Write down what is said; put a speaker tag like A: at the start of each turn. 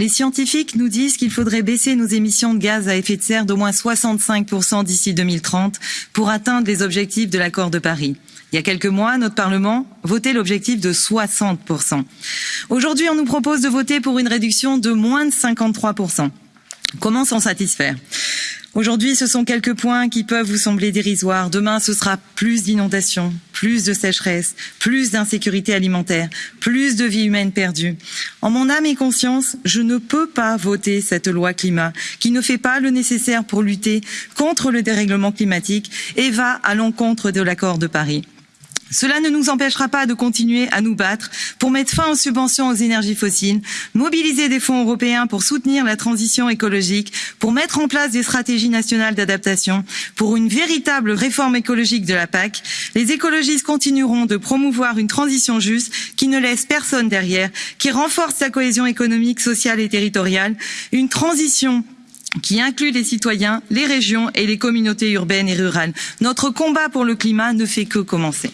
A: Les scientifiques nous disent qu'il faudrait baisser nos émissions de gaz à effet de serre d'au moins 65% d'ici 2030 pour atteindre les objectifs de l'accord de Paris. Il y a quelques mois, notre Parlement votait l'objectif de 60%. Aujourd'hui, on nous propose de voter pour une réduction de moins de 53%. Comment s'en satisfaire? Aujourd'hui, ce sont quelques points qui peuvent vous sembler dérisoires. Demain, ce sera plus d'inondations, plus de sécheresse, plus d'insécurité alimentaire, plus de vies humaines perdues. En mon âme et conscience, je ne peux pas voter cette loi climat qui ne fait pas le nécessaire pour lutter contre le dérèglement climatique et va à l'encontre de l'accord de Paris. Cela ne nous empêchera pas de continuer à nous battre pour mettre fin aux subventions aux énergies fossiles, mobiliser des fonds européens pour soutenir la transition écologique, pour mettre en place des stratégies nationales d'adaptation, pour une véritable réforme écologique de la PAC. Les écologistes continueront de promouvoir une transition juste qui ne laisse personne derrière, qui renforce la cohésion économique, sociale et territoriale, une transition qui inclut les citoyens, les régions et les communautés urbaines et rurales. Notre combat pour le climat ne fait que commencer.